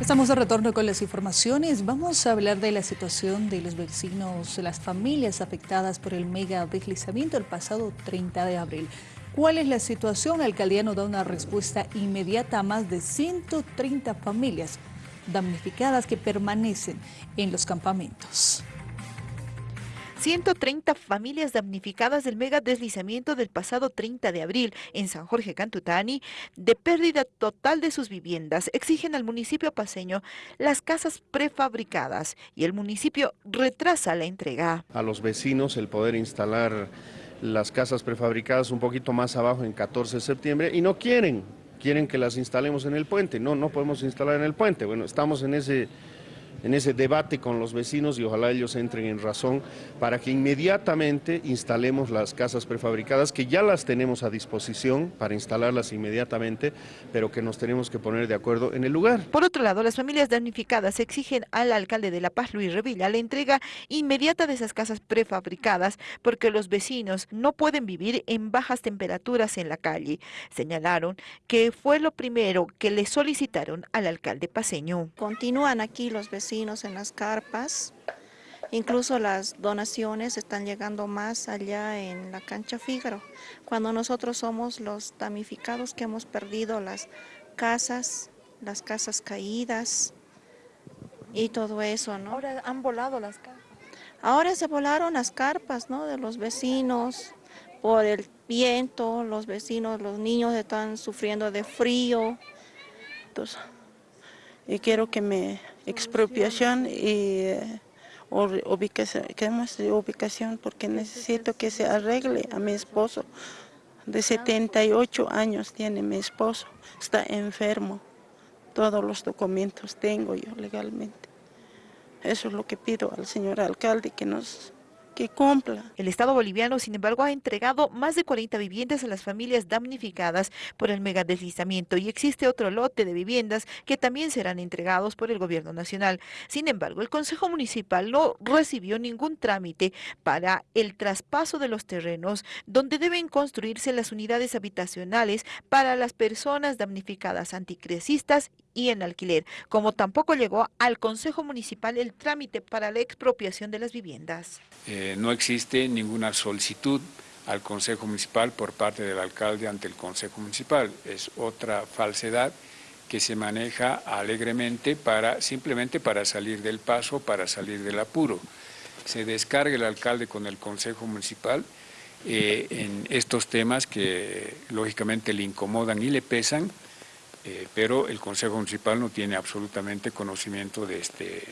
Estamos de retorno con las informaciones. Vamos a hablar de la situación de los vecinos, las familias afectadas por el mega deslizamiento el pasado 30 de abril. ¿Cuál es la situación? La alcaldía nos da una respuesta inmediata a más de 130 familias damnificadas que permanecen en los campamentos. 130 familias damnificadas del mega deslizamiento del pasado 30 de abril en San Jorge Cantutani, de pérdida total de sus viviendas, exigen al municipio paseño las casas prefabricadas y el municipio retrasa la entrega. A los vecinos el poder instalar las casas prefabricadas un poquito más abajo en 14 de septiembre y no quieren, quieren que las instalemos en el puente. No, no podemos instalar en el puente. Bueno, estamos en ese en ese debate con los vecinos y ojalá ellos entren en razón para que inmediatamente instalemos las casas prefabricadas, que ya las tenemos a disposición para instalarlas inmediatamente, pero que nos tenemos que poner de acuerdo en el lugar. Por otro lado, las familias damnificadas exigen al alcalde de La Paz, Luis Revilla, la entrega inmediata de esas casas prefabricadas porque los vecinos no pueden vivir en bajas temperaturas en la calle. Señalaron que fue lo primero que le solicitaron al alcalde paseño. Continúan aquí los vecinos en las carpas. Incluso las donaciones están llegando más allá en la cancha Fígaro, cuando nosotros somos los damnificados que hemos perdido las casas, las casas caídas y todo eso, ¿no? Ahora han volado las carpas. Ahora se volaron las carpas, ¿no? De los vecinos, por el viento, los vecinos, los niños están sufriendo de frío. Entonces, y quiero que me expropiación y eh, ubicación, ubicación porque necesito que se arregle a mi esposo. De 78 años tiene mi esposo, está enfermo. Todos los documentos tengo yo legalmente. Eso es lo que pido al señor alcalde que nos que cumpla. El Estado boliviano, sin embargo, ha entregado más de 40 viviendas a las familias damnificadas por el megadeslizamiento y existe otro lote de viviendas que también serán entregados por el gobierno nacional. Sin embargo, el Consejo Municipal no recibió ningún trámite para el traspaso de los terrenos donde deben construirse las unidades habitacionales para las personas damnificadas anticresistas y en alquiler, como tampoco llegó al Consejo Municipal el trámite para la expropiación de las viviendas. Eh, no existe ninguna solicitud al Consejo Municipal por parte del alcalde ante el Consejo Municipal. Es otra falsedad que se maneja alegremente para simplemente para salir del paso, para salir del apuro. Se descarga el alcalde con el Consejo Municipal eh, en estos temas que lógicamente le incomodan y le pesan, eh, pero el Consejo Municipal no tiene absolutamente conocimiento de este